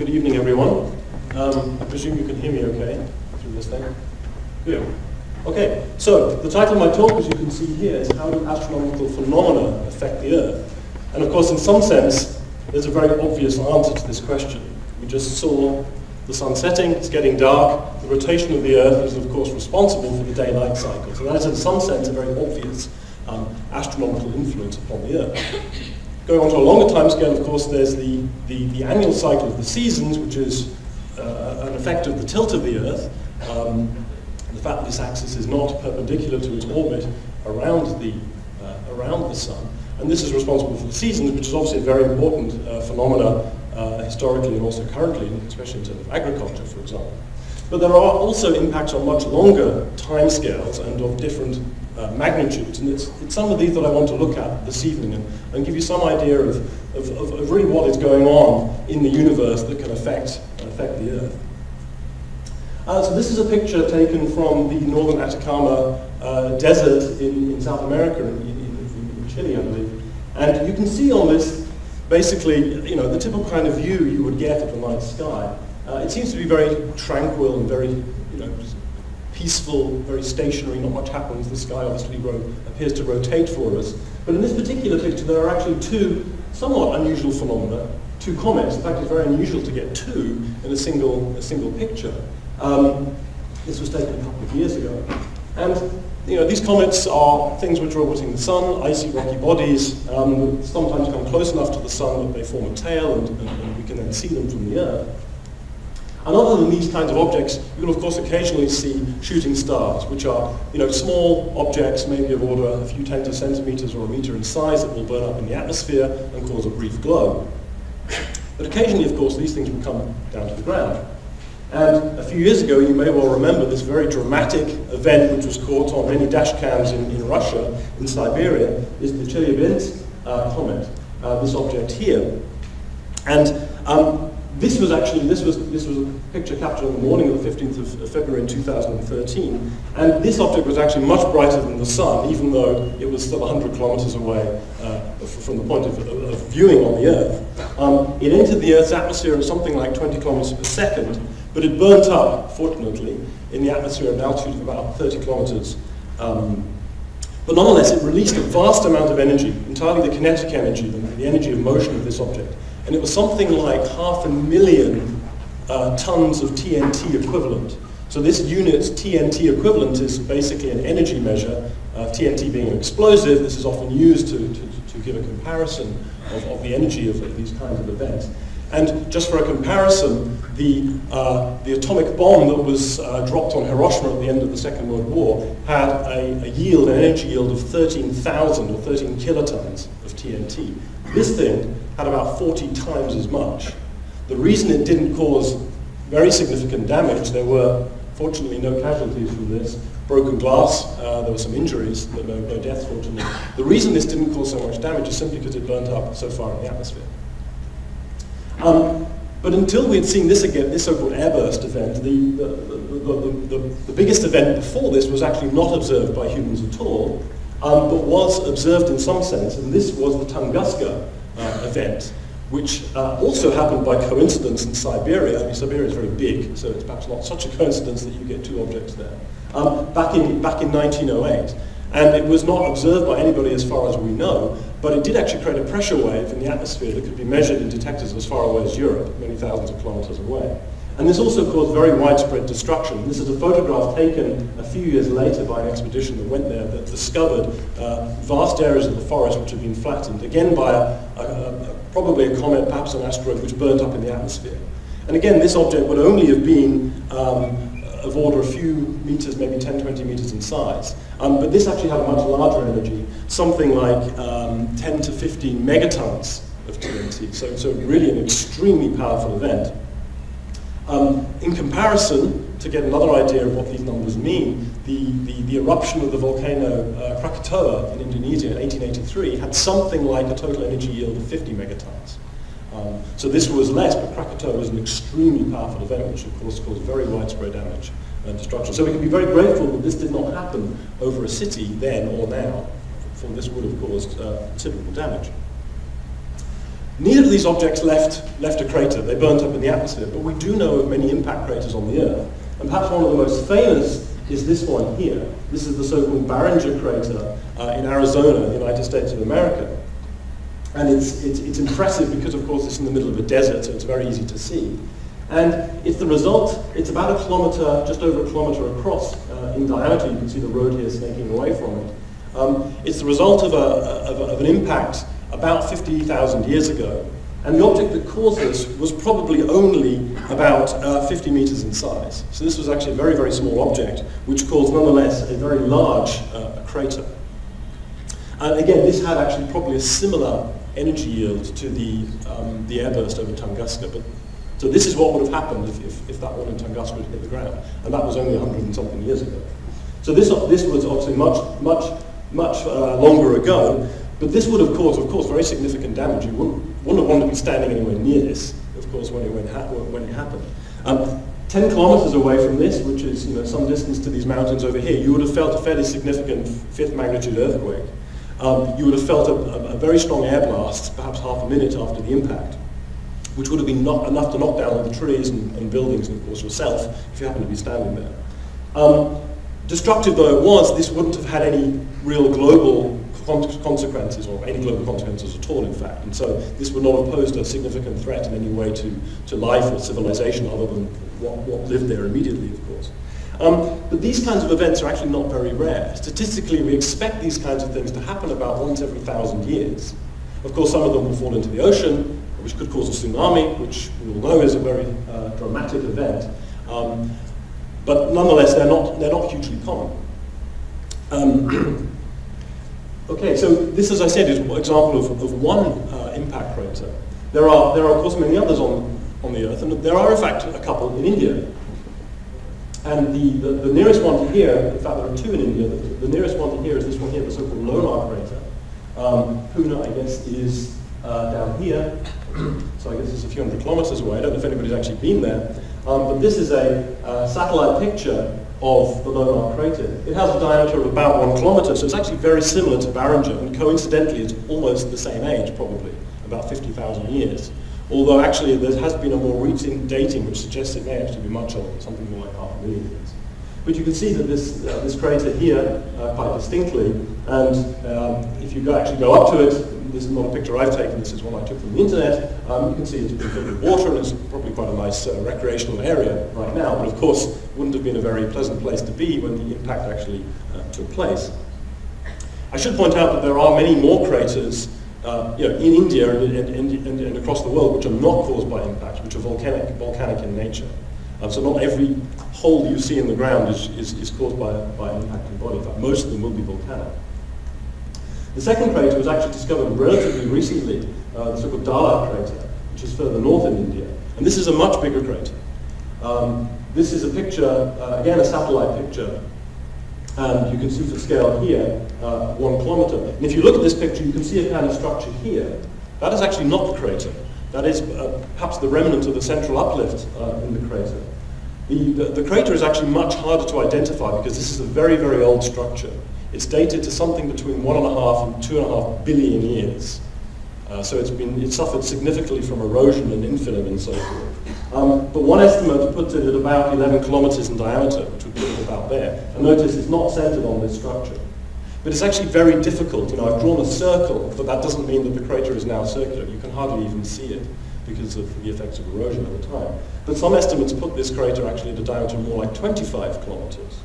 good evening everyone. Um, I presume you can hear me okay through this thing? Good. Okay, so the title of my talk, as you can see here, is How Do Astronomical Phenomena Affect the Earth? And of course, in some sense, there's a very obvious answer to this question. We just saw the sun setting, it's getting dark, the rotation of the Earth is of course responsible for the day-night cycle. So that is in some sense a very obvious um, astronomical influence upon the Earth. Going on to a longer time scale, of course, there's the, the, the annual cycle of the seasons, which is uh, an effect of the tilt of the Earth. Um, the fact that this axis is not perpendicular to its orbit around the, uh, around the sun. And this is responsible for the seasons, which is obviously a very important uh, phenomena uh, historically and also currently, especially in terms of agriculture, for example. But there are also impacts on much longer timescales and of different uh, magnitudes. And it's, it's some of these that I want to look at this evening and, and give you some idea of, of, of, really what is going on in the universe that can affect, affect the Earth. Uh, so this is a picture taken from the northern Atacama uh, desert in, in South America, in, in, in Chile, I believe. And you can see on this basically, you know, the typical kind of view you would get of the night sky. Uh, it seems to be very tranquil and very, you know, peaceful, very stationary, not much happens. The sky obviously appears to rotate for us. But in this particular picture, there are actually two somewhat unusual phenomena, two comets. In fact, it's very unusual to get two in a single, a single picture. Um, this was taken a couple of years ago. And you know, these comets are things which are orbiting the sun, icy rocky bodies, um, sometimes come close enough to the sun that they form a tail and, and, and we can then see them from the Earth. And other than these kinds of objects, you will of course occasionally see shooting stars, which are you know, small objects, maybe of order a few tens of centimeters or a meter in size that will burn up in the atmosphere and cause a brief glow. But occasionally, of course, these things will come down to the ground. And a few years ago, you may well remember this very dramatic event which was caught on many dash cams in, in Russia, in Siberia, is the Chelyabinsk uh, comet, uh, this object here. And um, this was actually, this was, this was a picture captured on the morning of the 15th of February in 2013, and this object was actually much brighter than the sun, even though it was still 100 kilometers away uh, from the point of, of, viewing on the Earth. Um, it entered the Earth's atmosphere at something like 20 kilometers per second, but it burnt up, fortunately, in the atmosphere at an altitude of about 30 kilometers. Um, but nonetheless, it released a vast amount of energy, entirely the kinetic energy, the, the energy of motion of this object and it was something like half a million uh, tons of TNT equivalent. So this unit's TNT equivalent is basically an energy measure, uh, TNT being an explosive. This is often used to, to, to give a comparison of, of the energy of, of these kinds of events. And just for a comparison, the, uh, the atomic bomb that was uh, dropped on Hiroshima at the end of the Second World War had a, a yield, an energy yield of 13,000 or 13 kilotons of TNT. This thing had about 40 times as much. The reason it didn't cause very significant damage, there were fortunately no casualties from this, broken glass, uh, there were some injuries, no, no deaths fortunately. The reason this didn't cause so much damage is simply because it burnt up so far in the atmosphere. Um, but until we had seen this again, this so-called airburst event, the, the, the, the, biggest event before this was actually not observed by humans at all, um, but was observed in some sense, and this was the Tunguska uh, event, which uh, also happened by coincidence in Siberia. I mean, Siberia is very big, so it's perhaps not such a coincidence that you get two objects there. Um, back, in, back in 1908. And it was not observed by anybody as far as we know, but it did actually create a pressure wave in the atmosphere that could be measured in detectors as far away as Europe, many thousands of kilometers away. And this also caused very widespread destruction. This is a photograph taken a few years later by an expedition that went there that discovered uh, vast areas of the forest which had been flattened, again by a, a, a, probably a comet, perhaps an asteroid, which burnt up in the atmosphere. And again, this object would only have been um, of order a few meters, maybe 10, 20 meters in size. Um, but this actually had a much larger energy, something like um, 10 to 15 megatons of TNT. So, so really an extremely powerful event. Um, in comparison, to get another idea of what these numbers mean, the, the, the eruption of the volcano uh, Krakatoa in Indonesia in 1883 had something like a total energy yield of 50 megatons. Um, so this was less, but Krakatoa was an extremely powerful event, which of course caused very widespread damage and destruction. So we can be very grateful that this did not happen over a city then or now, for this would have caused uh, considerable damage. Neither of these objects left, left a crater. They burnt up in the atmosphere. But we do know of many impact craters on the Earth. And perhaps one of the most famous is this one here. This is the so-called Barringer crater uh, in Arizona, the United States of America. And it's, it's, it's impressive because, of course, it's in the middle of a desert, so it's very easy to see. And it's the result, it's about a kilometer, just over a kilometer across uh, in diameter. You can see the road here snaking away from it. Um, it's the result of, a, of, a, of an impact about 50,000 years ago. And the object that caused this was probably only about uh, 50 meters in size. So this was actually a very, very small object, which caused nonetheless a very large uh, crater. And again, this had actually probably a similar energy yield to the, um, the airburst over Tunguska. But, so this is what would have happened if, if, if that one in Tunguska had hit the ground. And that was only 100 and something years ago. So this, this was obviously much, much, much uh, longer ago. But this would have caused, of course, very significant damage. You wouldn't, wouldn't wanted to be standing anywhere near this, of course, when it, when when it happened. Um, 10 kilometers away from this, which is you know, some distance to these mountains over here, you would have felt a fairly significant fifth magnitude earthquake. Um, you would have felt a, a, a, very strong air blast, perhaps half a minute after the impact, which would have been not enough to knock down all the trees and, and, buildings and, of course, yourself if you happened to be standing there. Um, destructive though it was, this wouldn't have had any real global consequences, or any global consequences at all, in fact. And so this would not have posed a significant threat in any way to, to life or civilization other than what, what lived there immediately, of course. Um, but these kinds of events are actually not very rare. Statistically, we expect these kinds of things to happen about once every thousand years. Of course, some of them will fall into the ocean, which could cause a tsunami, which we all know is a very uh, dramatic event. Um, but nonetheless, they're not, they're not hugely common. Um, Okay, so this, as I said, is an example of, of one uh, impact crater. There are, there are, of course, many others on, on the Earth, and there are, in fact, a couple in India. And the, the, the nearest one to here, in fact, there are two in India. The, the nearest one to here is this one here, the so-called Lonar crater. Um, Pune, I guess, is uh, down here. so I guess it's a few hundred kilometers away. I don't know if anybody's actually been there. Um, but this is a uh, satellite picture of the Lonar crater. It has a diameter of about one kilometer, so it's actually very similar to Barringer, and coincidentally it's almost the same age, probably, about 50,000 years. Although actually there has been a more recent dating which suggests it may actually be much older, something more like half a million years. But you can see that this, uh, this crater here uh, quite distinctly, and um, if you go, actually go up to it, this is not a picture I've taken, this is one I took from the internet. Um, you can see it's filled with water and it's probably quite a nice uh, recreational area right now, but of course wouldn't have been a very pleasant place to be when the impact actually uh, took place. I should point out that there are many more craters uh, you know, in India and, and, and, and, across the world which are not caused by impacts, which are volcanic, volcanic in nature. Um, so not every hole you see in the ground is, is, is caused by, by an impacting body. In fact, most of them will be volcanic. The second crater was actually discovered relatively recently, uh, the so-called Dhala crater, which is further north in India. And this is a much bigger crater. Um, this is a picture, uh, again a satellite picture, and you can see the scale here, uh, one kilometer. And if you look at this picture, you can see a kind of structure here. That is actually not the crater. That is uh, perhaps the remnant of the central uplift uh, in the crater. The, the, the, crater is actually much harder to identify because this is a very, very old structure. It's dated to something between one and a half and two and a half billion years. Uh, so it's been it suffered significantly from erosion and infill and so forth. Um, but one estimate puts it at about 11 kilometers in diameter, which would it about there. And notice it's not centered on this structure. But it's actually very difficult. You know, I've drawn a circle, but that doesn't mean that the crater is now circular. You can hardly even see it because of the effects of erosion over time. But some estimates put this crater actually at a diameter more like 25 kilometers.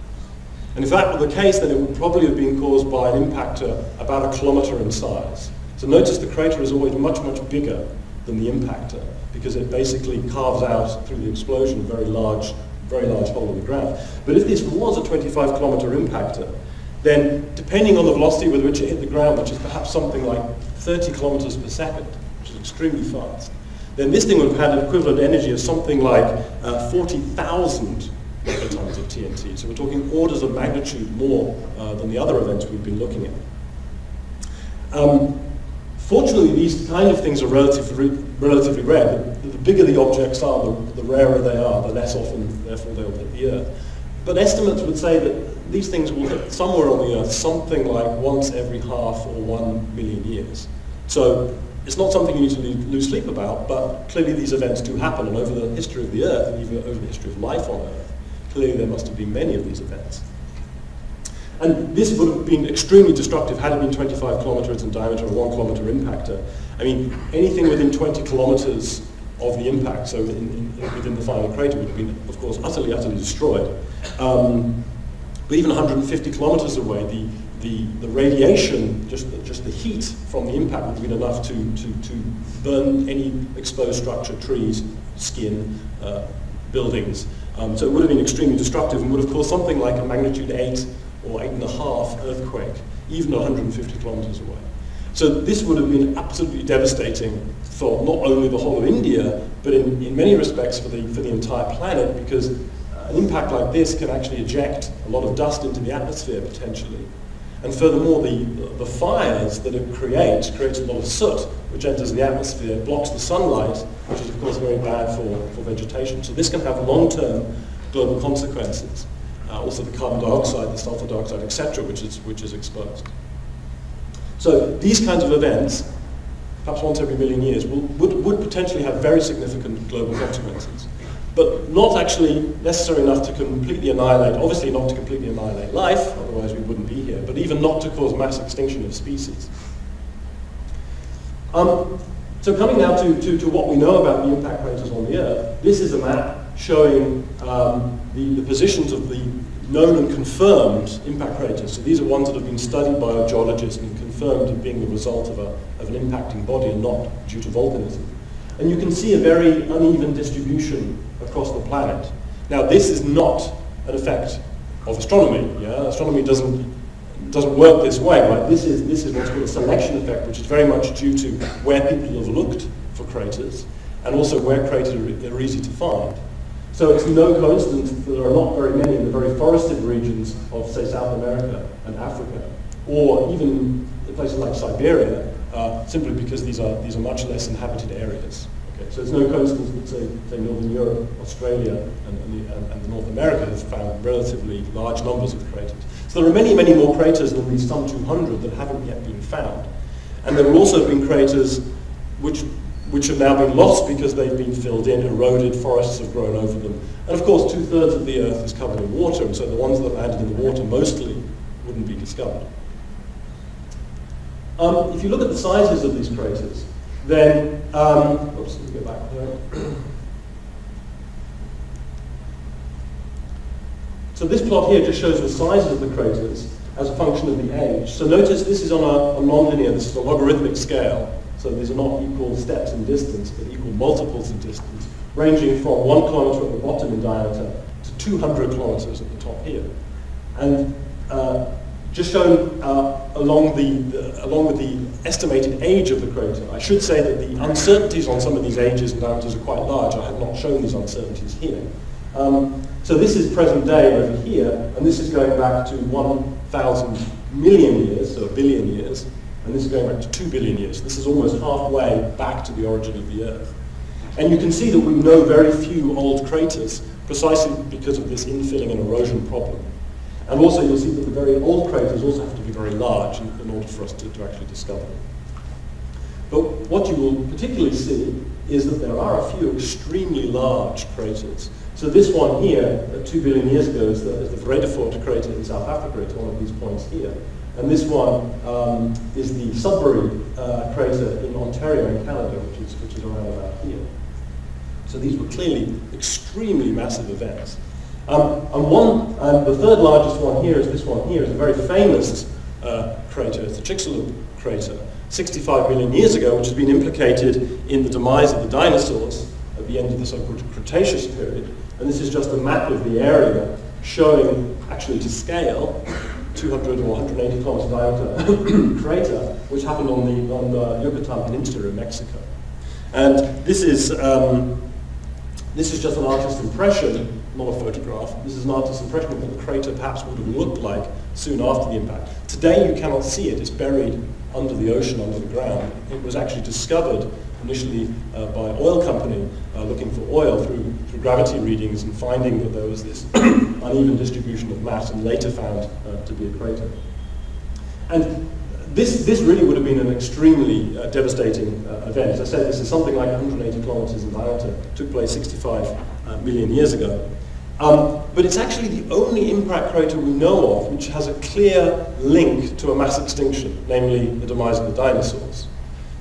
And if that were the case, then it would probably have been caused by an impactor about a kilometer in size. So notice the crater is always much, much bigger than the impactor because it basically carves out through the explosion a very large, very large hole in the ground. But if this was a 25 kilometer impactor, then depending on the velocity with which it hit the ground, which is perhaps something like 30 kilometers per second, which is extremely fast, then this thing would have had an equivalent energy of something like uh, 40,000 megatons of TNT. So we're talking orders of magnitude more uh, than the other events we've been looking at. Um, fortunately, these kind of things are relatively, relatively rare. The, the bigger the objects are, the, the rarer they are, the less often, therefore, they'll hit the Earth. But estimates would say that these things will hit somewhere on the Earth something like once every half or one million years. So it's not something you need to lose sleep about, but clearly these events do happen, and over the history of the Earth, and even over the history of life on Earth, clearly there must have been many of these events. And this would have been extremely destructive had it been 25 kilometers in diameter, or one kilometer impactor. I mean, anything within 20 kilometers of the impact, so in, in, within the final crater, would have been, of course, utterly, utterly destroyed. Um, but even 150 kilometers away, the, the, the radiation, just the, just the heat from the impact would have been enough to, to, to burn any exposed structure, trees, skin, uh, buildings. Um, so it would have been extremely destructive and would have caused something like a magnitude 8 or 8.5 earthquake, even 150 kilometers away. So this would have been absolutely devastating for not only the whole of India, but in, in many respects for the, for the entire planet, because an impact like this can actually eject a lot of dust into the atmosphere potentially. And furthermore, the, the fires that it creates, creates a lot of soot, which enters the atmosphere, blocks the sunlight, which is of course very bad for, for vegetation. So this can have long-term global consequences. Uh, also the carbon dioxide, the sulfur dioxide, etc., which is, which is exposed. So these kinds of events, perhaps once every million years, will, would, would potentially have very significant global consequences but not actually necessary enough to completely annihilate, obviously not to completely annihilate life, otherwise we wouldn't be here, but even not to cause mass extinction of species. Um, so coming now to, to, to, what we know about the impact craters on the Earth, this is a map showing um, the, the positions of the known and confirmed impact craters. So these are ones that have been studied by a geologist and confirmed as being the result of, a, of an impacting body and not due to volcanism. And you can see a very uneven distribution across the planet. Now, this is not an effect of astronomy. Yeah? Astronomy doesn't, doesn't work this way. Right? This, is, this is what's called a selection effect, which is very much due to where people have looked for craters and also where craters are easy to find. So it's no coincidence that there are not very many in the very forested regions of, say, South America and Africa, or even places like Siberia, uh, simply because these are, these are much less inhabited areas. Okay, so it's no coincidence that, say, say Northern Europe, Australia, and, and, the, and, and North America have found relatively large numbers of craters. So there are many, many more craters than these some 200 that haven't yet been found. And there have also been craters which, which have now been lost because they've been filled in, eroded, forests have grown over them. And of course, two-thirds of the Earth is covered in water, and so the ones that landed in the water mostly wouldn't be discovered. Um, if you look at the sizes of these craters, then, um, oops, let me get back so this plot here just shows the sizes of the craters as a function of the age. So notice this is on a, a nonlinear, this is a logarithmic scale. So these are not equal steps in distance, but equal multiples in distance, ranging from one kilometer at the bottom in diameter to 200 kilometers at the top here. And uh, just shown uh, along, the, the, along with the estimated age of the crater. I should say that the uncertainties on some of these ages and diameters are quite large. I have not shown these uncertainties here. Um, so this is present day over here, and this is going back to 1,000 million years, so a billion years, and this is going back to 2 billion years. This is almost halfway back to the origin of the Earth. And you can see that we know very few old craters, precisely because of this infilling and erosion problem. And also you'll see that the very old craters also have to be very large in, in order for us to, to actually discover them. But what you will particularly see is that there are a few extremely large craters. So this one here, uh, two billion years ago, is the, is the Vredefort crater in South Africa. It's one of these points here. And this one um, is the Sudbury uh, crater in Ontario in Canada, which is, which is around about here. So these were clearly extremely massive events. Um, and one, um, the third largest one here is this one here, is a very famous uh, crater, it's the Chicxulub crater, 65 million years ago, which has been implicated in the demise of the dinosaurs at the end of the so-called Cretaceous period. And this is just a map of the area showing, actually to scale, 200 or 180 kilometer diameter crater, which happened on the, on the Yucatan Peninsula in Mexico. And this is, um, this is just an artist's impression not a photograph. This is an artist's impression of what the crater perhaps would have looked like soon after the impact. Today you cannot see it. It's buried under the ocean, under the ground. It was actually discovered initially uh, by an oil company uh, looking for oil through, through gravity readings and finding that there was this uneven distribution of mass and later found uh, to be a crater. And this, this really would have been an extremely uh, devastating uh, event. As I said, this is something like 180 kilometers in diameter. It took place 65 uh, million years ago. Um, but it's actually the only impact crater we know of which has a clear link to a mass extinction, namely the demise of the dinosaurs.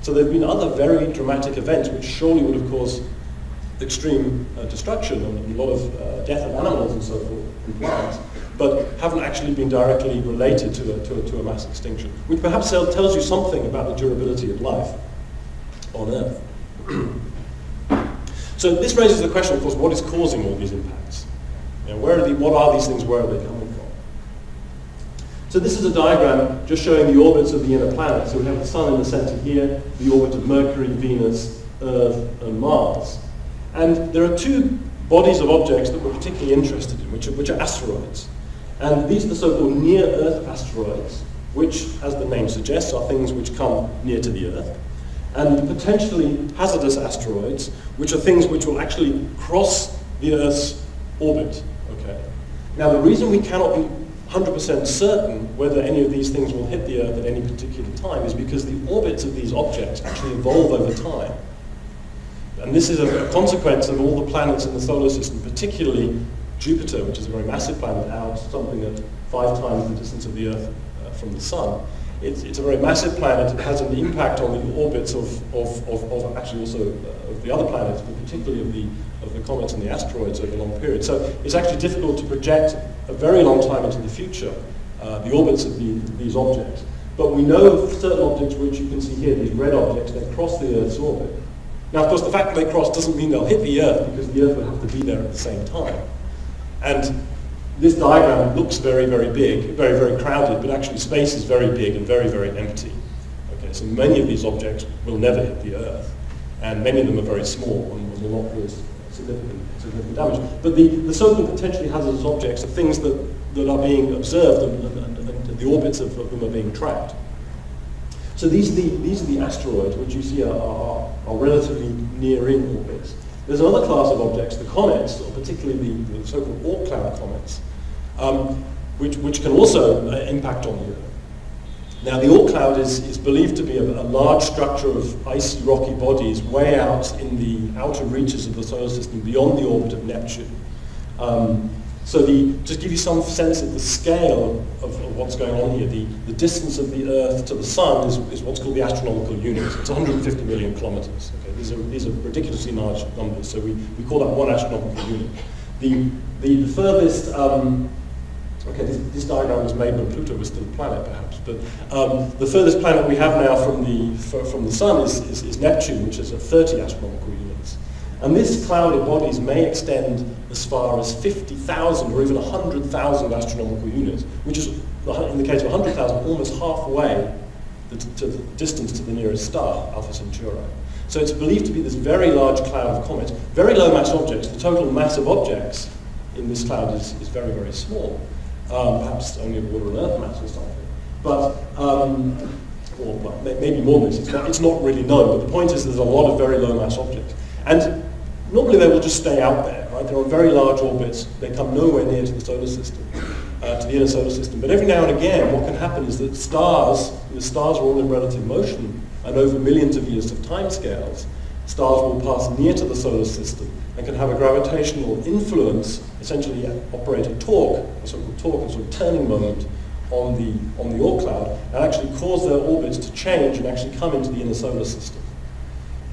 So there have been other very dramatic events which surely would have caused extreme uh, destruction and a lot of uh, death of animals and so forth and plants but haven't actually been directly related to a, to a, to a mass extinction, which perhaps tells you something about the durability of life on Earth. so this raises the question, of course, what is causing all these impacts? You where are the, what are these things, where are they coming from? So this is a diagram just showing the orbits of the inner planets. So we have the Sun in the center here, the orbit of Mercury, Venus, Earth, and Mars. And there are two bodies of objects that we're particularly interested in, which are, which are asteroids. And these are the so-called near-Earth asteroids, which, as the name suggests, are things which come near to the Earth. And potentially hazardous asteroids, which are things which will actually cross the Earth's orbit. Now, the reason we cannot be 100% certain whether any of these things will hit the Earth at any particular time is because the orbits of these objects actually evolve over time. And this is a, a consequence of all the planets in the solar system, particularly Jupiter, which is a very massive planet, out something at five times the distance of the Earth uh, from the Sun. It's, it's, a very massive planet. It has an impact on the orbits of, of, of, of actually also uh, of the other planets, but particularly of the, of the comets and the asteroids over a long period. So it's actually difficult to project a very long time into the future uh, the orbits of the, these objects. But we know certain objects, which you can see here, these red objects, they cross the Earth's orbit. Now, of course, the fact that they cross doesn't mean they'll hit the Earth, because the Earth would have to be there at the same time. And this diagram looks very, very big, very, very crowded, but actually space is very big and very, very empty. Okay, so many of these objects will never hit the Earth, and many of them are very small and will not cause significant, significant damage. But the, the so-called potentially hazardous objects are things that, that are being observed and, and, and, and the orbits of, of, them are being tracked. So these are the, these are the asteroids, which you see are, are, are relatively near in orbits. There's another class of objects, the comets, or particularly the, the so-called Oort cloud comets, um, which, which can also uh, impact on the Earth. Now, the Oort cloud is, is believed to be a, a, large structure of icy, rocky bodies way out in the outer reaches of the solar system, beyond the orbit of Neptune. Um, so the, just give you some sense of the scale of, of, what's going on here, the, the distance of the Earth to the Sun is, is what's called the astronomical unit. It's 150 million kilometers. Okay? These, are, these are ridiculously large numbers, so we, we call that one astronomical unit. The, the, the furthest, um, okay, this, this, diagram was made when Pluto was still a planet, perhaps, but um, the furthest planet we have now from the, from the Sun is, is, is Neptune, which is at 30 astronomical units. And this cloud of bodies may extend as far as 50,000 or even 100,000 astronomical units, which is, in the case of 100,000, almost halfway the, to the distance to the nearest star, Alpha Centauri. So it's believed to be this very large cloud of comets, very low mass objects. The total mass of objects in this cloud is, is very, very small, um, perhaps only of water and earth mass or something. But, um, or well, maybe more than this, it's not, it's not really known, but the point is there's a lot of very low mass objects. And Normally they will just stay out there, right? They're on very large orbits. They come nowhere near to the solar system, uh, to the inner solar system. But every now and again, what can happen is that stars, the stars are all in relative motion, and over millions of years of timescales, stars will pass near to the solar system and can have a gravitational influence, essentially operate a torque, a sort of torque, a sort of turning moment on the, on the Oort cloud, and actually cause their orbits to change and actually come into the inner solar system.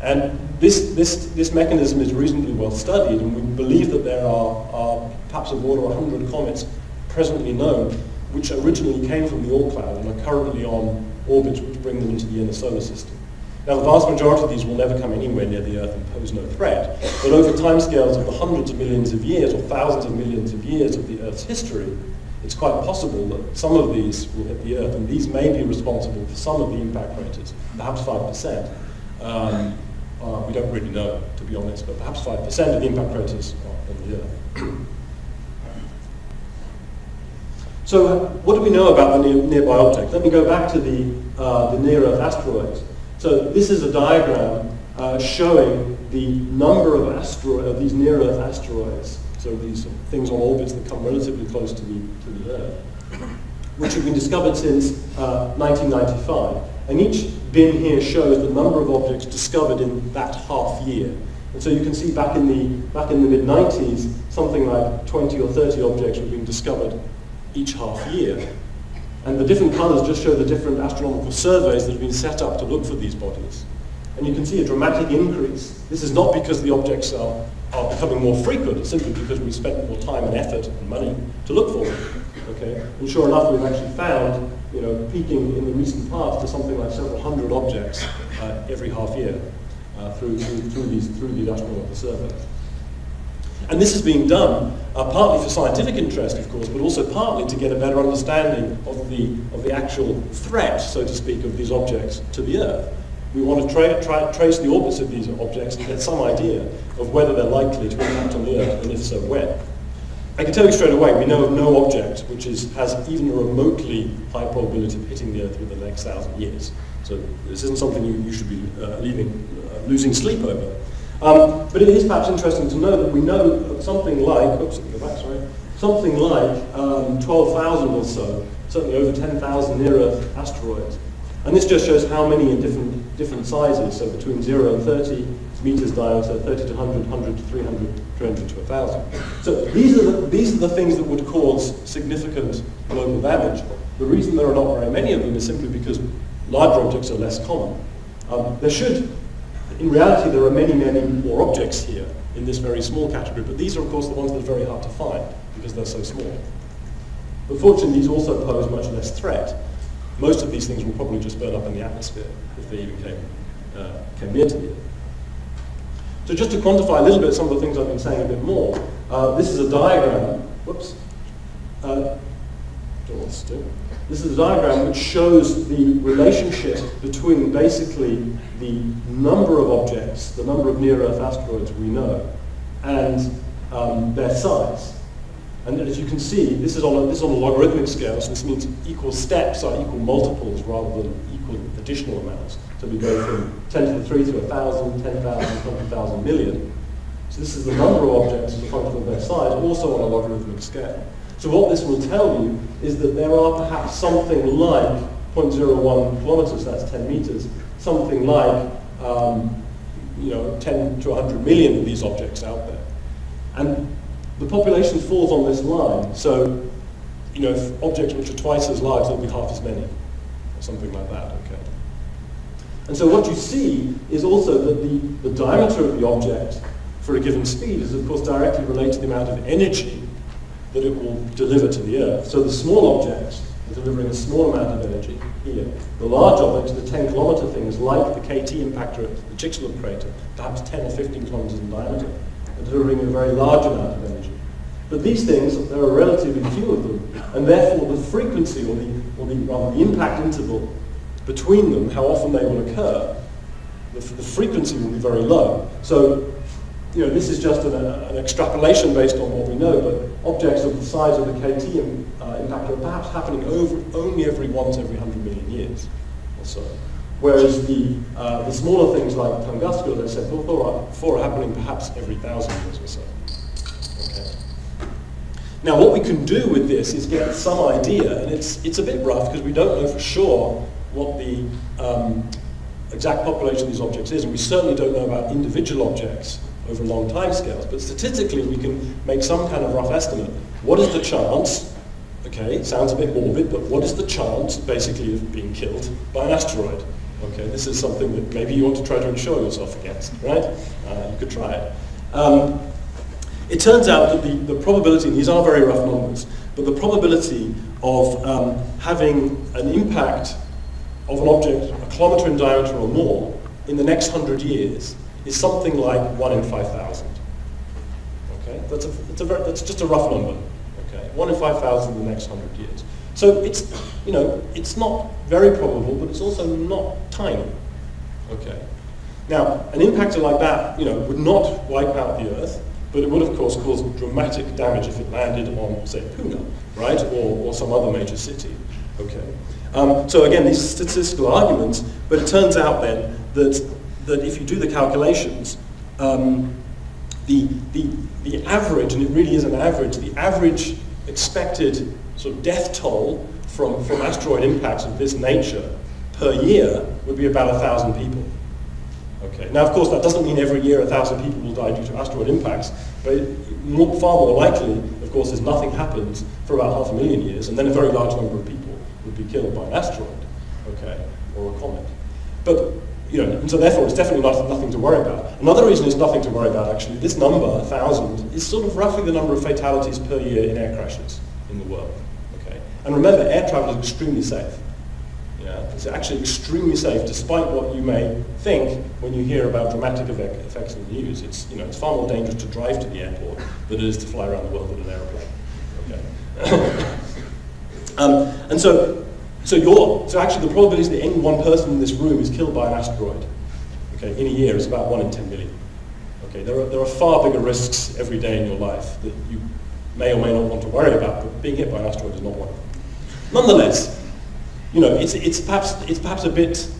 And this, this, this mechanism is reasonably well studied, and we believe that there are, are perhaps of order 100 comets presently known, which originally came from the Oort cloud and are currently on orbits which bring them into the inner solar system. Now, the vast majority of these will never come anywhere near the Earth and pose no threat, but over timescales of the hundreds of millions of years or thousands of millions of years of the Earth's history, it's quite possible that some of these will hit the Earth, and these may be responsible for some of the impact craters, perhaps 5%. Um, uh, we don't really know, to be honest, but perhaps 5% of the impact craters are on the Earth. so what do we know about the near nearby object? Let me go back to the, uh, the near-Earth asteroids. So this is a diagram uh, showing the number of, of these near-Earth asteroids, so these things on orbits that come relatively close to the, to the Earth. which have been discovered since uh, 1995. And each bin here shows the number of objects discovered in that half year. And so you can see back in the, back in the mid-90s, something like 20 or 30 objects were being discovered each half year. And the different colours just show the different astronomical surveys that have been set up to look for these bodies. And you can see a dramatic increase. This is not because the objects are, are becoming more frequent, it's simply because we spent more time and effort and money to look for them. Okay? And sure enough, we've actually found, you know, peaking in the recent past to something like several hundred objects uh, every half year uh, through, through, through, these, through these astronomical surveys. And this is being done uh, partly for scientific interest, of course, but also partly to get a better understanding of the, of the actual threat, so to speak, of these objects to the Earth. We want to tra tra trace the orbits of these objects and get some idea of whether they're likely to impact on the Earth, and if so, when. I can tell you straight away, we know of no object which is, has even a remotely high probability of hitting the Earth within the next thousand years. So this isn't something you, you should be uh, leaving, uh, losing sleep over. Um, but it is perhaps interesting to know that we know something like, oops, go back, sorry, something like um, 12,000 or so, certainly over 10,000 near-Earth asteroids. And this just shows how many in different, different sizes, so between 0 and 30 meters diameter, 30 to 100, 100 to 300, 300 to 1,000. So these are, the, these are the things that would cause significant global damage. The reason there are not very many of them is simply because larger objects are less common. Um, there should in reality, there are many, many more objects here in this very small category, but these are, of course, the ones that are very hard to find because they're so small. But fortunately, these also pose much less threat. Most of these things will probably just burn up in the atmosphere if they even came, uh, came near to the Earth. So just to quantify a little bit some of the things I've been saying a bit more, uh, this is a diagram. Whoops. Uh, don't want to do. This is a diagram which shows the relationship between basically the number of objects, the number of near-Earth asteroids we know, and um, their size. And as you can see, this is, on a, this is on a logarithmic scale, so this means equal steps are equal multiples rather than equal additional amounts. So we go from 10 to the 3 to 1,000, 10,000, 20,000 million. So this is the number of objects as a function of their size, also on a logarithmic scale. So what this will tell you is that there are perhaps something like 0.01 kilometers, that's 10 meters, something like um, you know, 10 to 100 million of these objects out there. And the population falls on this line. So, you know, if objects which are twice as large, there'll be half as many, or something like that, okay? And so what you see is also that the, the diameter of the object for a given speed is, of course, directly related to the amount of energy that it will deliver to the Earth. So the small objects are delivering a small amount of energy here. The large objects, the 10 kilometer things, like the KT impactor at the Chicxulub crater, perhaps 10 or 15 kilometers in diameter, are delivering a very large amount of energy. But these things, there are relatively few of them, and therefore the frequency, or the, or the, rather the impact interval between them, how often they will occur, the, the frequency will be very low. So you know, this is just an, an, extrapolation based on what we know, but objects of the size of the KT uh, impact are perhaps happening over, only every once every 100 million years or so. Whereas the, uh, the smaller things like Tunguska, as I said before, are happening perhaps every thousand years or so. Okay. Now what we can do with this is get some idea, and it's, it's a bit rough because we don't know for sure what the um, exact population of these objects is, and we certainly don't know about individual objects over long time scales. But statistically, we can make some kind of rough estimate. What is the chance, okay, sounds a bit morbid, but what is the chance, basically, of being killed by an asteroid? Okay, this is something that maybe you want to try to insure yourself against, right? Uh, you could try it. Um, it turns out that the, the probability, these are very rough numbers, but the probability of um, having an impact of an object a kilometer in diameter or more in the next hundred years is something like 1 in 5,000. Okay, that's, a, that's, a very, that's just a rough number. Okay, 1 in 5,000 in the next 100 years. So it's, you know, it's not very probable, but it's also not tiny. Okay. Now, an impactor like that, you know, would not wipe out the Earth, but it would, of course, cause dramatic damage if it landed on, say, Pune, right, or, or some other major city. Okay. Um, so again, these statistical arguments, but it turns out then that that if you do the calculations, um, the, the, the average, and it really is an average, the average expected sort of death toll from, from asteroid impacts of this nature per year would be about 1,000 people. Okay. Now, of course, that doesn't mean every year 1,000 people will die due to asteroid impacts, but more, far more likely, of course, is nothing happens for about half a million years, and then a very large number of people would be killed by an asteroid, okay, or a comet. But you know, and so therefore it's definitely not, nothing to worry about. Another reason it's nothing to worry about, actually, this number, 1,000, is sort of roughly the number of fatalities per year in air crashes in the world. Okay? And remember, air travel is extremely safe. Yeah? It's actually extremely safe, despite what you may think when you hear about dramatic effects in the news. It's, you know, it's far more dangerous to drive to the airport than it is to fly around the world in an aeroplane. Okay? um, and so so, you so actually the probability that any one person in this room is killed by an asteroid okay, in a year is about 1 in 10 million. Okay, there, are, there are far bigger risks every day in your life that you may or may not want to worry about, but being hit by an asteroid is not one of them. Nonetheless, you know, it's, it's, perhaps, it's perhaps a bit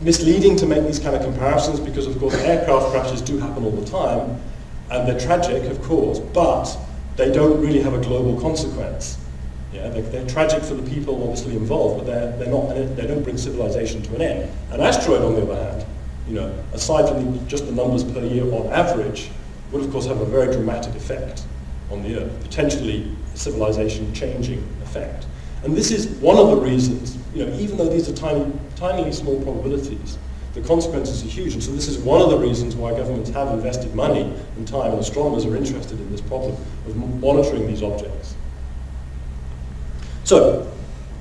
misleading to make these kind of comparisons because, of course, aircraft crashes do happen all the time, and they're tragic, of course, but they don't really have a global consequence. Yeah, they're, they're, tragic for the people obviously involved, but they're, they're not, they don't bring civilization to an end. An asteroid, on the other hand, you know, aside from the, just the numbers per year on average, would of course have a very dramatic effect on the Earth, potentially civilization changing effect. And this is one of the reasons, you know, even though these are tiny, tiny small probabilities, the consequences are huge. And so this is one of the reasons why governments have invested money and time, and astronomers are interested in this problem of monitoring these objects. So,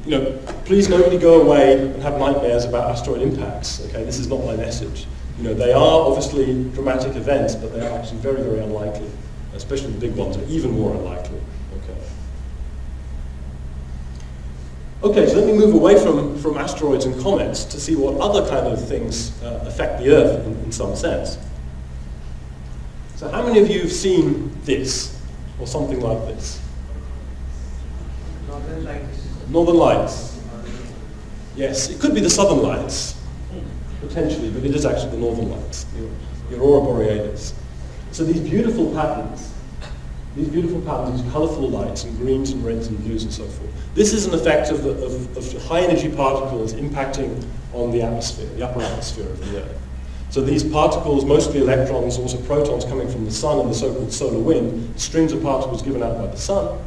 you know, please nobody go away and have nightmares about asteroid impacts. Okay, this is not my message. You know, they are obviously dramatic events, but they are actually very, very unlikely. Especially the big ones are even more unlikely. Okay. Okay, so let me move away from, from asteroids and comets to see what other kind of things uh, affect the Earth in, in some sense. So how many of you have seen this, or something like this? Northern Lights. Northern Lights. Yes, it could be the Southern Lights, potentially, but it is actually the Northern Lights, the Aurora Borealis. So these beautiful patterns, these beautiful patterns, these colorful lights in greens and reds and blues and so forth. This is an effect of, of, of high energy particles impacting on the atmosphere, the upper atmosphere of the Earth. So these particles, mostly electrons, also protons coming from the sun and the so-called solar wind, streams of particles given out by the sun,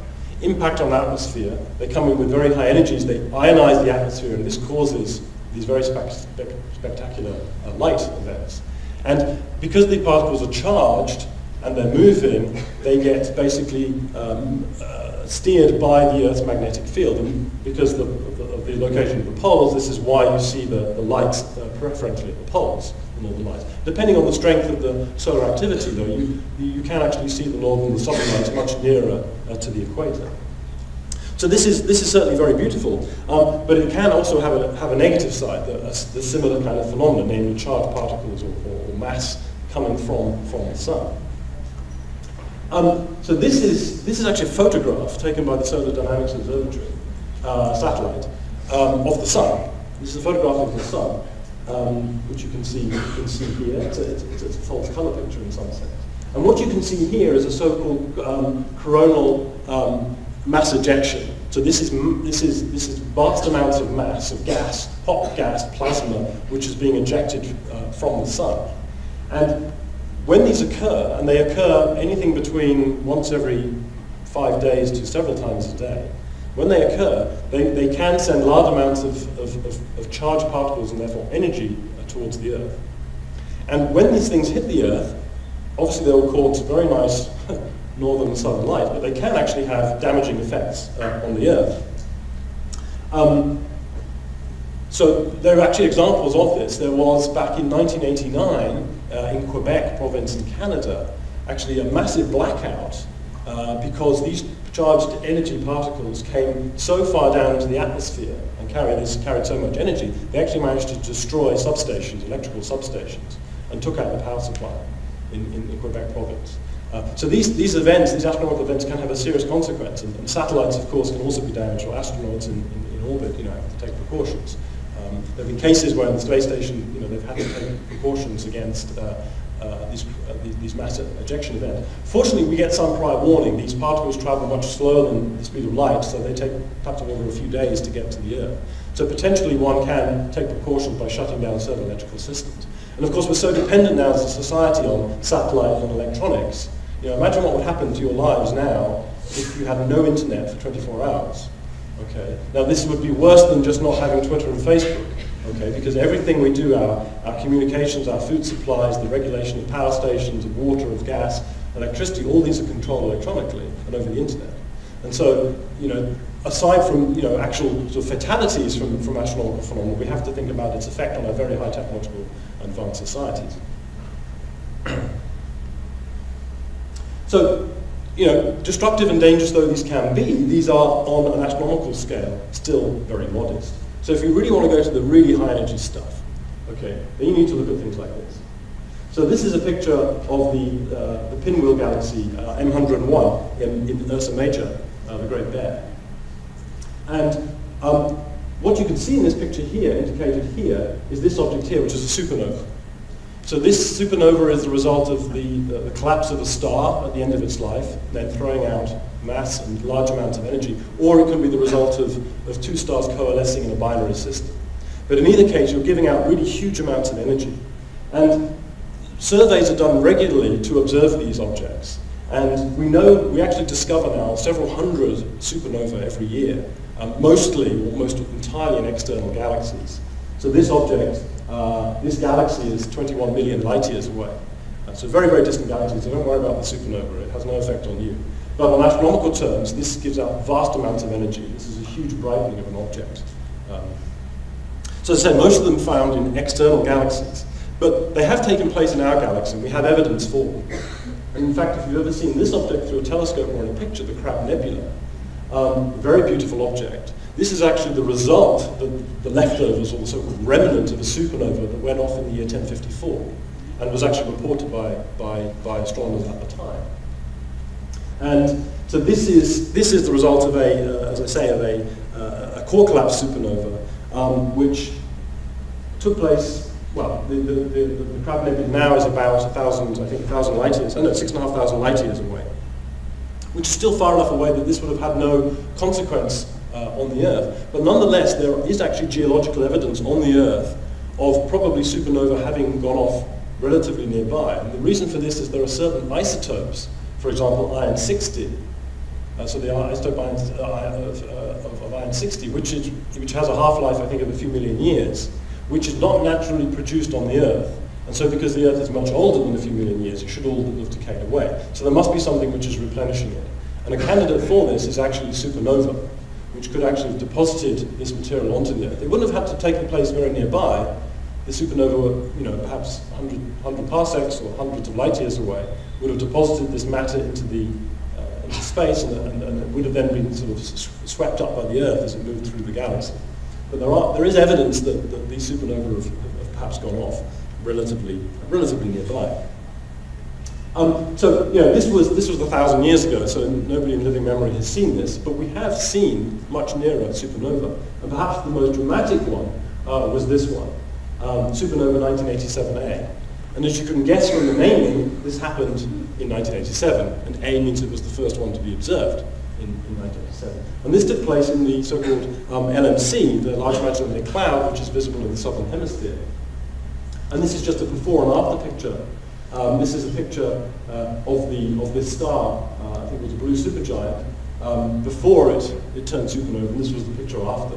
impact on the atmosphere. They come in with very high energies. They ionize the atmosphere, and this causes these very spe spe spectacular uh, light events. And because the particles are charged and they're moving, they get basically um, uh, steered by the Earth's magnetic field. And because of the, of the, location of the poles, this is why you see the, the lights uh, preferentially at the poles northern lights. Depending on the strength of the solar activity, though, you, you can actually see the northern and the southern lights much nearer uh, to the equator. So this is, this is certainly very beautiful, um, but it can also have a, have a negative side, the, a, the similar kind of phenomenon, namely charged particles or, or, or mass coming from, from the sun. Um, so this is, this is actually a photograph taken by the Solar Dynamics Observatory uh, satellite um, of the sun. This is a photograph of the sun um, which you can see, you can see here. It's a, it's, a, false color picture in some sense. And what you can see here is a so-called um, coronal um, mass ejection. So this is, this, is, this is vast amounts of mass, of gas, hot gas, plasma, which is being ejected uh, from the sun. And when these occur, and they occur anything between once every five days to several times a day, when they occur, they, they can send large amounts of, of, of, of charged particles and therefore energy towards the Earth. And when these things hit the Earth, obviously they will cause very nice northern and southern light, but they can actually have damaging effects uh, on the Earth. Um, so there are actually examples of this. There was back in 1989 uh, in Quebec province in Canada, actually a massive blackout uh, because these charged energy particles came so far down into the atmosphere and carried, this, carried so much energy, they actually managed to destroy substations, electrical substations, and took out the power supply in, in, in Quebec province. Uh, so these, these events, these astronomical events can have a serious consequence, and, and satellites, of course, can also be damaged, or astronauts in, in, in orbit, you know, have to take precautions. Um, there have been cases where in the space station, you know, they've had to take precautions against uh, uh, these, uh, these matter ejection events. Fortunately, we get some prior warning. These particles travel much slower than the speed of light, so they take perhaps over a few days to get to the Earth. So potentially one can take precautions by shutting down certain electrical systems. And of course, we're so dependent now as a society on satellite and electronics. You know, imagine what would happen to your lives now if you had no internet for 24 hours. Okay. Now this would be worse than just not having Twitter and Facebook. Okay, because everything we do, our, our communications, our food supplies, the regulation of power stations, of water, of gas, electricity, all these are controlled electronically and over the internet. And so, you know, aside from, you know, actual sort of fatalities from, from astronomical phenomena, we have to think about its effect on our very high technological advanced societies. so, you know, destructive and dangerous though these can be, these are on an astronomical scale still very modest. So if you really want to go to the really high energy stuff, okay, then you need to look at things like this. So this is a picture of the, uh, the pinwheel galaxy uh, M101 in, in Ursa Major, uh, the Great Bear. And um, what you can see in this picture here, indicated here, is this object here, which is a supernova. So this supernova is the result of the, the, the, collapse of a star at the end of its life, then throwing out mass and large amounts of energy, or it can be the result of, of two stars coalescing in a binary system. But in either case, you're giving out really huge amounts of energy. And surveys are done regularly to observe these objects. And we know, we actually discover now several hundred supernovae every year, um, mostly, almost entirely in external galaxies. So this object uh, this galaxy is 21 million light years away. Uh, so very, very distant galaxy, so don't worry about the supernova, it has no effect on you. But on astronomical terms, this gives out vast amounts of energy. This is a huge brightening of an object. Um, so as I said, most of them found in external galaxies. But they have taken place in our galaxy, and we have evidence for them. And in fact, if you've ever seen this object through a telescope or in a picture, the Crab Nebula, um, very beautiful object, this is actually the result, the, the leftovers or the so-called remnant of a supernova that went off in the year 1054 and was actually reported by, by, by astronomers at the time. And so this is, this is the result of a, uh, as I say, of a, uh, a core collapse supernova, um, which took place, well, the, the, the, the Crab Nebula now is about 1,000, I think 1,000 light years, oh no, 6,500 light years away, which is still far enough away that this would have had no consequence uh, on the Earth. But nonetheless, there is actually geological evidence on the Earth of probably supernova having gone off relatively nearby. And the reason for this is there are certain isotopes, for example, iron-60, uh, so the isotope uh, of, uh, of, of iron-60, which, is, which has a half-life, I think, of a few million years, which is not naturally produced on the Earth. And so because the Earth is much older than a few million years, it should all have decayed away. So there must be something which is replenishing it. And a candidate for this is actually supernova which could actually have deposited this material onto the Earth. It wouldn't have had to take place very nearby. The supernova, you know, perhaps 100, 100 parsecs or hundreds of light years away, would have deposited this matter into the uh, into space, and, and, and, it would have then been sort of swept up by the Earth as it moved through the galaxy. But there, are, there is evidence that, that these supernovae have, have perhaps gone off relatively, relatively nearby. Um, so, you know, this was, this was a thousand years ago, so nobody in living memory has seen this, but we have seen much nearer supernova. And perhaps the most dramatic one uh, was this one, um, supernova 1987A. And as you can guess from the naming, this happened in 1987, and A means it was the first one to be observed in, in 1987. And this took place in the so-called um, LMC, the Large Magellanic Cloud, which is visible in the southern hemisphere. And this is just a before and after picture um, this is a picture uh, of, the, of this star, uh, I think it was a blue supergiant, um, before it, it turned supernova, and this was the picture after.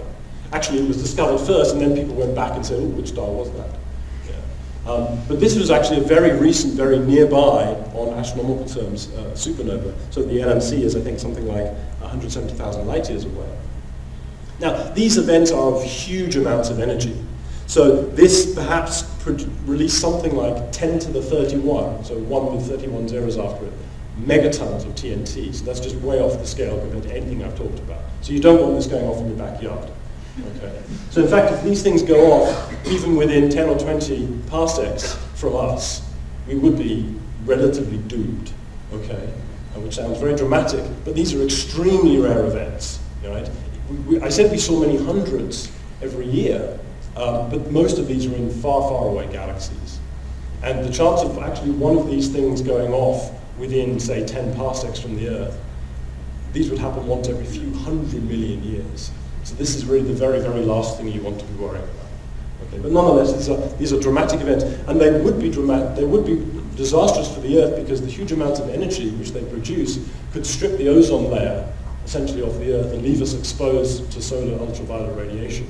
Actually, it was discovered first, and then people went back and said, oh, which star was that? Yeah. Um, but this was actually a very recent, very nearby, on astronomical terms, uh, supernova. So the LMC is, I think, something like 170,000 light years away. Now, these events are of huge amounts of energy. So this perhaps released something like 10 to the 31, so 1 with 31 zeros after it, megatons of TNT. So that's just way off the scale compared to anything I've talked about. So you don't want this going off in your backyard. Okay. So in fact, if these things go off, even within 10 or 20 parsecs from us, we would be relatively doomed. Okay, which sounds very dramatic, but these are extremely rare events. Right? We, we, I said we saw many hundreds every year. Um, but most of these are in far, far away galaxies. And the chance of actually one of these things going off within, say, 10 parsecs from the Earth, these would happen once every few hundred million years. So this is really the very, very last thing you want to be worrying about. Okay, but nonetheless, these are, these are dramatic events, and they would be dramatic, they would be disastrous for the Earth because the huge amounts of energy which they produce could strip the ozone layer essentially off the Earth and leave us exposed to solar ultraviolet radiation,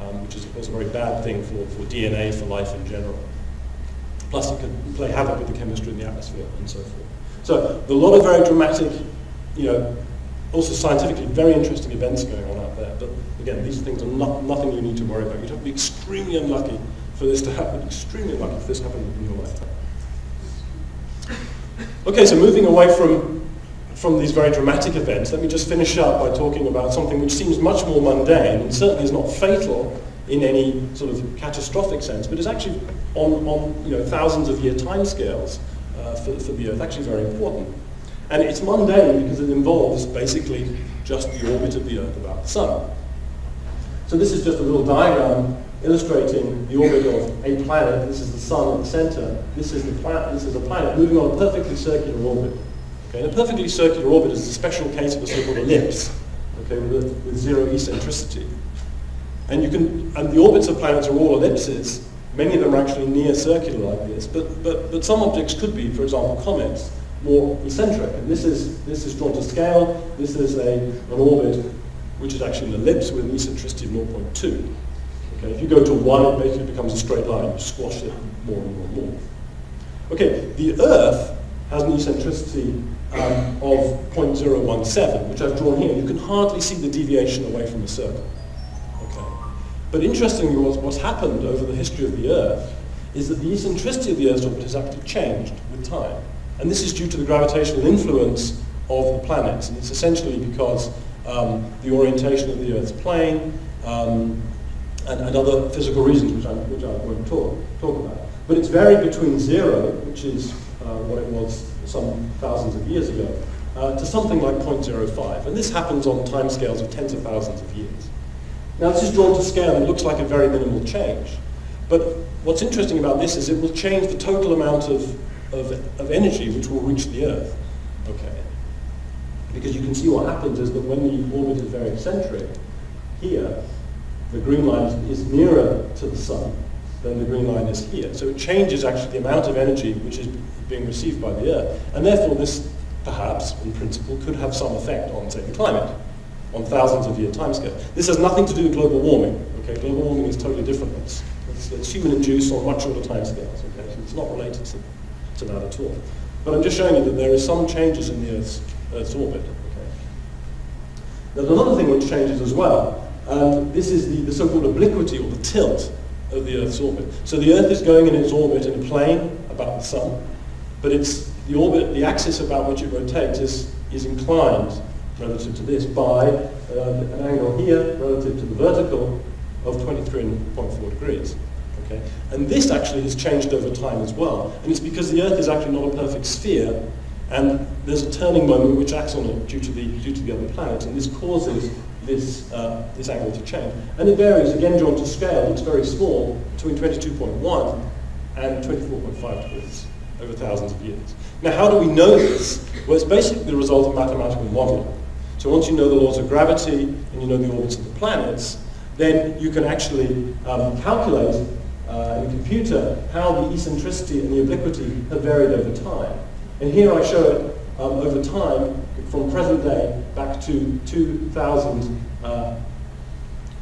um, which is of course a very bad thing for, for DNA, for life in general. Plus it could play havoc with the chemistry in the atmosphere and so forth. So a lot of very dramatic, you know, also scientifically very interesting events going on out there. But again, these things are not, nothing you need to worry about. You'd have to be extremely unlucky for this to happen, extremely unlucky if this happened in your lifetime. Okay, so moving away from, from these very dramatic events, let me just finish up by talking about something which seems much more mundane and certainly is not fatal in any sort of catastrophic sense, but is actually on, on you know, thousands of year timescales uh, for, for the Earth, actually very important. And it's mundane because it involves basically just the orbit of the Earth about the Sun. So this is just a little diagram illustrating the orbit of a planet. This is the sun at the center. This is the planet. This is a planet moving on a perfectly circular orbit. Okay, and a perfectly circular orbit is a special case of a so-called ellipse, okay, with, with zero eccentricity. And you can, and the orbits of planets are all ellipses. Many of them are actually near circular like this, but, but, but some objects could be, for example, comets, more eccentric. And this is, this is drawn to scale. This is a, an orbit which is actually an ellipse with an eccentricity of 0.2. Okay, if you go to 1, it basically becomes a straight line. You squash it more and more and more. Okay, the Earth has an eccentricity um, of 0.017, which I've drawn here. You can hardly see the deviation away from the circle. Okay. But interestingly, what's, what's happened over the history of the Earth is that the eccentricity of the Earth's orbit has actually changed with time. And this is due to the gravitational influence of the planets. And it's essentially because um, the orientation of the Earth's plane, um, and, and other physical reasons which I, which I won't talk, talk about. But it's varied between zero, which is uh, what it was some thousands of years ago, uh, to something like 0.05. And this happens on timescales of tens of thousands of years. Now this is drawn to scale and looks like a very minimal change. But what's interesting about this is it will change the total amount of, of, of energy which will reach the Earth. Okay. Because you can see what happens is that when the orbit is very eccentric, here, the green line is nearer to the sun than the green line is here. So it changes actually the amount of energy which is being received by the Earth. And therefore this, perhaps, in principle, could have some effect on, say, the climate, on thousands of year timescale. This has nothing to do with global warming. Okay, global warming is totally different. It's, it's, human-induced on much shorter timescales. Okay, so it's not related to, to that at all. But I'm just showing you that there is some changes in the Earth's, Earth's orbit. There's another thing which changes as well, and this is the, the so-called obliquity or the tilt of the Earth's orbit. So the Earth is going in its orbit in a plane about the Sun, but it's the orbit, the axis about which it rotates is, is inclined relative to this by uh, an angle here relative to the vertical of 23.4 degrees. Okay? And this actually has changed over time as well. And it's because the Earth is actually not a perfect sphere, and there's a turning moment which acts on it due to the, due to the other planets, and this causes this, uh, this angle to change. And it varies, again drawn to scale, it's very small, between 22.1 and 24.5 degrees over thousands of years. Now how do we know this? Well, it's basically the result of mathematical modeling. So once you know the laws of gravity and you know the orbits of the planets, then you can actually um, calculate uh, in computer how the eccentricity and the obliquity have varied over time. And here I show it um, over time from present day back to 2000, uh,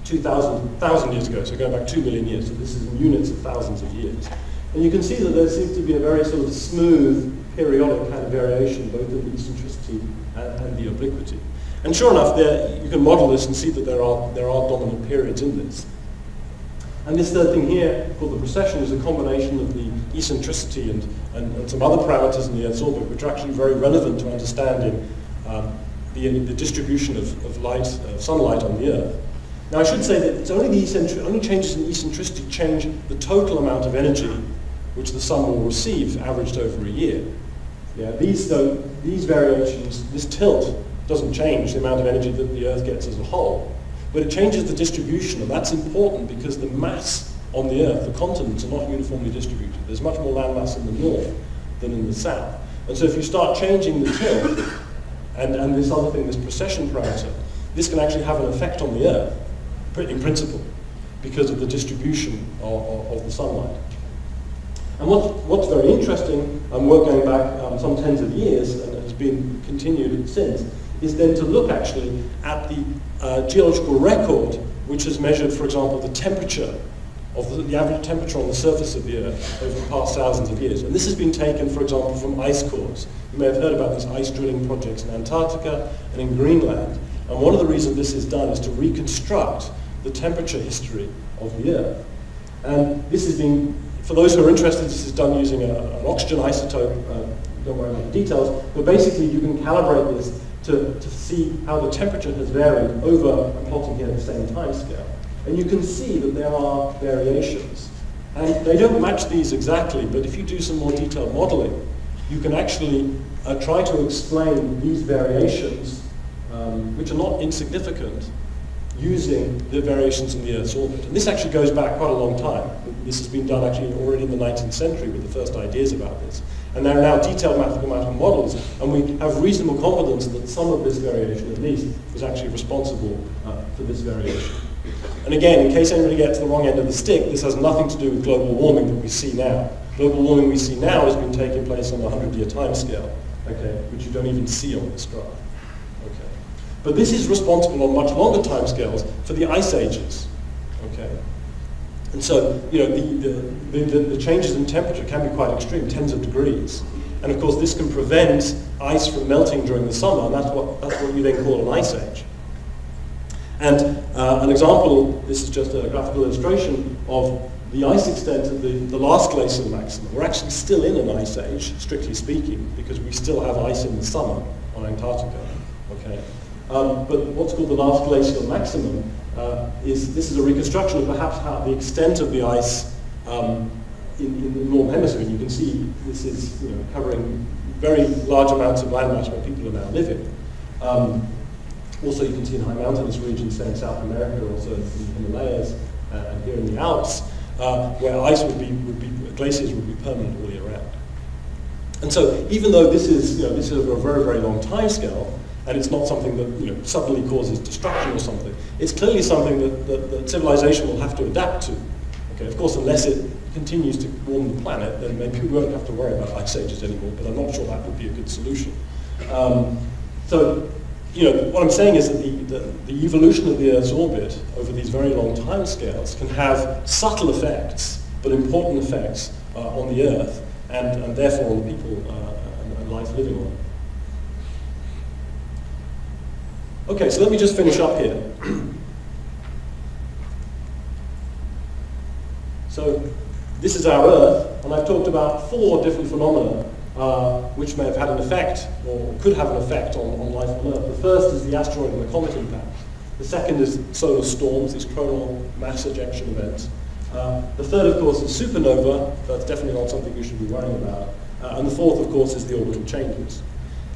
2000, years ago, so going back 2 million years. So this is in units of thousands of years. And you can see that there seems to be a very sort of smooth, periodic kind of variation, both in the eccentricity and, and the obliquity. And sure enough, there, you can model this and see that there are, there are dominant periods in this. And this third thing here, called the precession, is a combination of the eccentricity and, and, and some other parameters in the Earth's orbit, which are actually very relevant to understanding um, the, the distribution of, of light, uh, sunlight on the Earth. Now I should say that it's only the only changes in eccentricity change the total amount of energy which the sun will receive averaged over a year. Yeah, these, though, these variations, this tilt doesn't change the amount of energy that the Earth gets as a whole. But it changes the distribution, and that's important because the mass on the Earth, the continents are not uniformly distributed. There's much more landmass in the north than in the south. And so if you start changing the tilt, and, and this other thing, this precession parameter, this can actually have an effect on the Earth, in principle, because of the distribution of, of, of the sunlight. And what, what's very interesting, and work going back um, some tens of years, and has been continued since, is then to look actually at the uh, geological record, which has measured, for example, the temperature of the, the, average temperature on the surface of the Earth over the past thousands of years. And this has been taken, for example, from ice cores. You may have heard about these ice drilling projects in Antarctica and in Greenland. And one of the reasons this is done is to reconstruct the temperature history of the Earth. And this is being, for those who are interested, this is done using a, an oxygen isotope. Uh, don't worry about the details. But basically, you can calibrate this to, to see how the temperature has varied over, I'm plotting here at the same time scale. And you can see that there are variations. And they don't match these exactly, but if you do some more detailed modeling, you can actually uh, try to explain these variations, um, which are not insignificant, using the variations in the Earth's orbit. And this actually goes back quite a long time. This has been done actually already in the 19th century with the first ideas about this. And there are now detailed mathematical models, and we have reasonable confidence that some of this variation, at least, is actually responsible uh, for this variation. And again, in case anybody gets the wrong end of the stick, this has nothing to do with global warming that we see now. Global warming we see now has been taking place on a 100-year timescale, okay, which you don't even see on this graph. Okay. But this is responsible on much longer timescales for the ice ages. And so, you know, the, the, the, the, changes in temperature can be quite extreme, tens of degrees. And of course, this can prevent ice from melting during the summer, and that's what, that's what you then call an ice age. And uh, an example, this is just a graphical illustration of the ice extent of the, the last glacial maximum. We're actually still in an ice age, strictly speaking, because we still have ice in the summer on Antarctica. Okay? Um, but what's called the last glacial maximum uh, is this is a reconstruction of perhaps how the extent of the ice um, in, in, the northern hemisphere. You can see this is you know, covering very large amounts of landmass where people are now living. Um, also, you can see in high mountainous regions, say in South America, also in the Himalayas, uh, and here in the Alps, uh, where ice would be, would be, glaciers would be permanent all year round. And so, even though this is, you know, this is over a very, very long time scale, and it's not something that you know, suddenly causes destruction or something, it's clearly something that, that, that civilization will have to adapt to. Okay, of course, unless it continues to warm the planet, then maybe we won't have to worry about ice ages anymore, but I'm not sure that would be a good solution. Um, so you know, what I'm saying is that the, the, the, evolution of the Earth's orbit over these very long time scales can have subtle effects, but important effects uh, on the Earth and, and therefore on the people uh, and, and life living on it. Okay, so let me just finish up here. so this is our Earth, and I've talked about four different phenomena uh, which may have had an effect, or could have an effect on, on life on Earth. The first is the asteroid and the comet impact. The second is solar storms, these coronal mass ejection events. Uh, the third, of course, is supernova. That's definitely not something you should be worrying about. Uh, and the fourth, of course, is the orbital changes.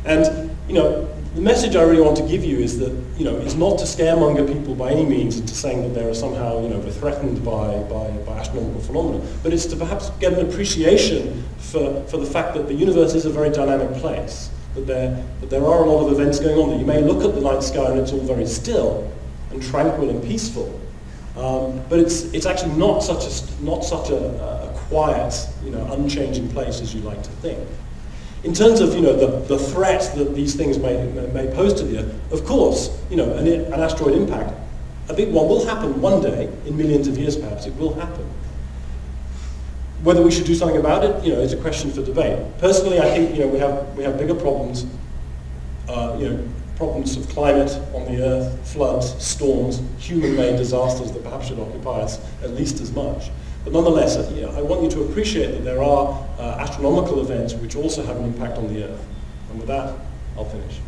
And, you know, the message I really want to give you is that, you know, it's not to scaremonger people by any means into saying that they are somehow, you know, threatened by, by, by astronomical phenomena, but it's to perhaps get an appreciation for, for the fact that the universe is a very dynamic place, that there, that there are a lot of events going on, that you may look at the night sky and it's all very still and tranquil and peaceful, um, but it's, it's actually not such, a, not such a, a quiet, you know, unchanging place as you like to think. In terms of you know, the, the threat that these things may, may pose to the Earth, of course, you know, an, an asteroid impact, a big one will happen one day, in millions of years perhaps, it will happen. Whether we should do something about it, you know, is a question for debate. Personally, I think, you know, we have, we have bigger problems, uh, you know, problems of climate on the Earth, floods, storms, human-made disasters that perhaps should occupy us at least as much. But nonetheless, I want you to appreciate that there are uh, astronomical events which also have an impact on the Earth. And with that, I'll finish.